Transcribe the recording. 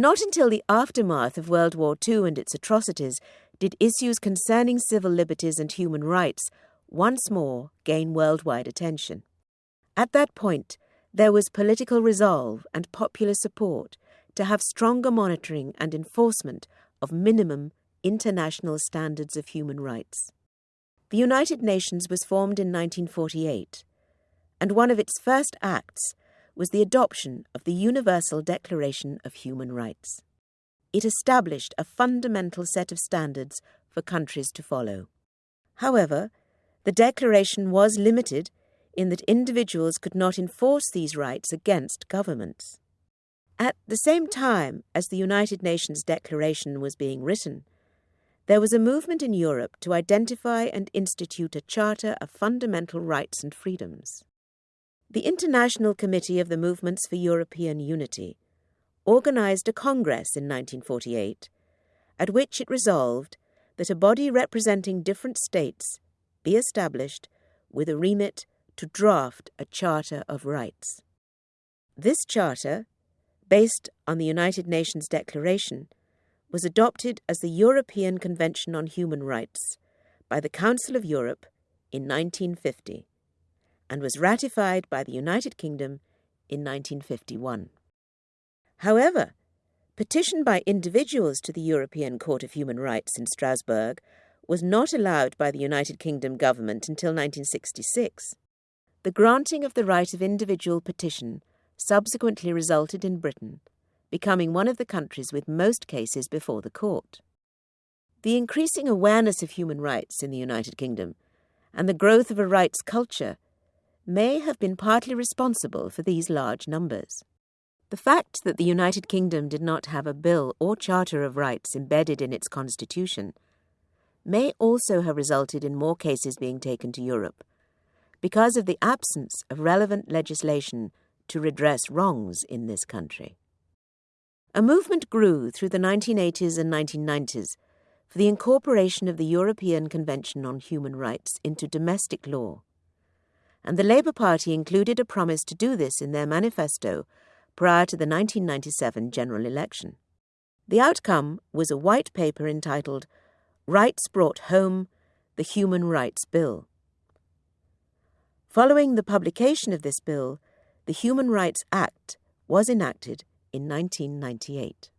Not until the aftermath of World War II and its atrocities did issues concerning civil liberties and human rights once more gain worldwide attention. At that point, there was political resolve and popular support to have stronger monitoring and enforcement of minimum international standards of human rights. The United Nations was formed in 1948, and one of its first acts was the adoption of the Universal Declaration of Human Rights. It established a fundamental set of standards for countries to follow. However, the declaration was limited in that individuals could not enforce these rights against governments. At the same time as the United Nations Declaration was being written, there was a movement in Europe to identify and institute a Charter of Fundamental Rights and Freedoms. The International Committee of the Movements for European Unity organized a congress in 1948 at which it resolved that a body representing different states be established with a remit to draft a Charter of Rights. This charter based on the United Nations Declaration, was adopted as the European Convention on Human Rights by the Council of Europe in 1950 and was ratified by the United Kingdom in 1951. However, petition by individuals to the European Court of Human Rights in Strasbourg was not allowed by the United Kingdom government until 1966. The granting of the right of individual petition subsequently resulted in Britain becoming one of the countries with most cases before the court. The increasing awareness of human rights in the United Kingdom and the growth of a rights culture may have been partly responsible for these large numbers. The fact that the United Kingdom did not have a bill or charter of rights embedded in its constitution may also have resulted in more cases being taken to Europe because of the absence of relevant legislation to redress wrongs in this country. A movement grew through the 1980s and 1990s for the incorporation of the European Convention on Human Rights into domestic law, and the Labour Party included a promise to do this in their manifesto prior to the 1997 general election. The outcome was a white paper entitled Rights Brought Home The Human Rights Bill. Following the publication of this bill, the Human Rights Act was enacted in 1998.